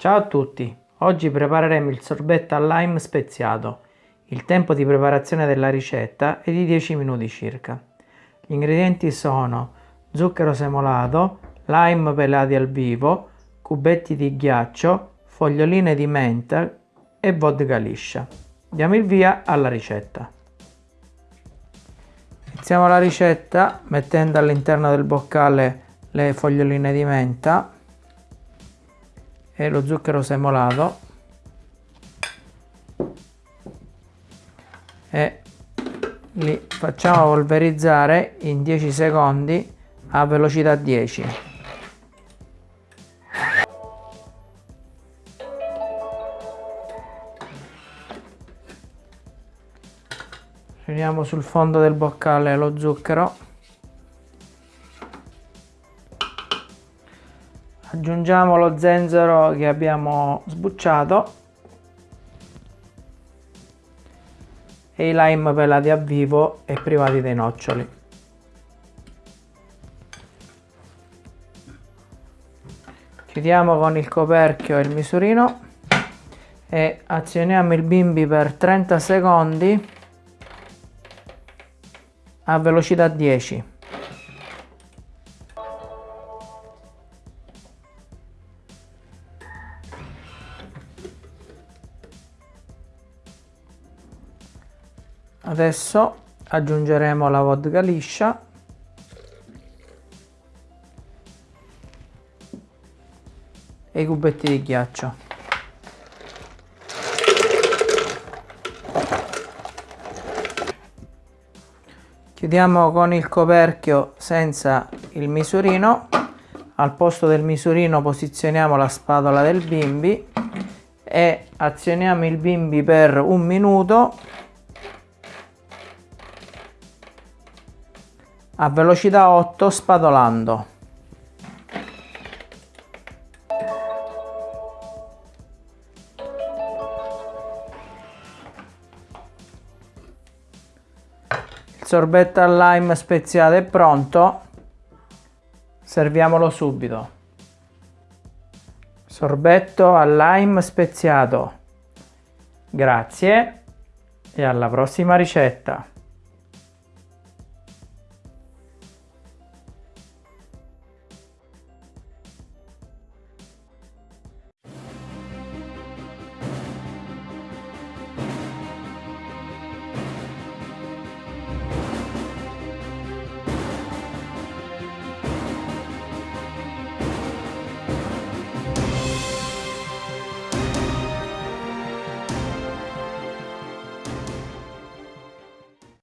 Ciao a tutti, oggi prepareremo il sorbetto al lime speziato. Il tempo di preparazione della ricetta è di 10 minuti circa. Gli ingredienti sono zucchero semolato, lime pelati al vivo, cubetti di ghiaccio, foglioline di menta e vodka liscia. Diamo il via alla ricetta. Iniziamo la ricetta mettendo all'interno del boccale le foglioline di menta e lo zucchero semolato. E li facciamo polverizzare in 10 secondi a velocità 10 riuniamo sul fondo del boccale lo zucchero aggiungiamo lo zenzero che abbiamo sbucciato. E i lime pelati a vivo e privati dei noccioli. Chiudiamo con il coperchio e il misurino. E azioniamo il bimbi per 30 secondi a velocità 10 Adesso aggiungeremo la vodka liscia e i cubetti di ghiaccio. Chiudiamo con il coperchio senza il misurino. Al posto del misurino posizioniamo la spatola del bimbi e azioniamo il bimbi per un minuto a velocità 8 spadolando. Il sorbetto al lime speziato è pronto, serviamolo subito. Sorbetto al lime speziato. Grazie e alla prossima ricetta.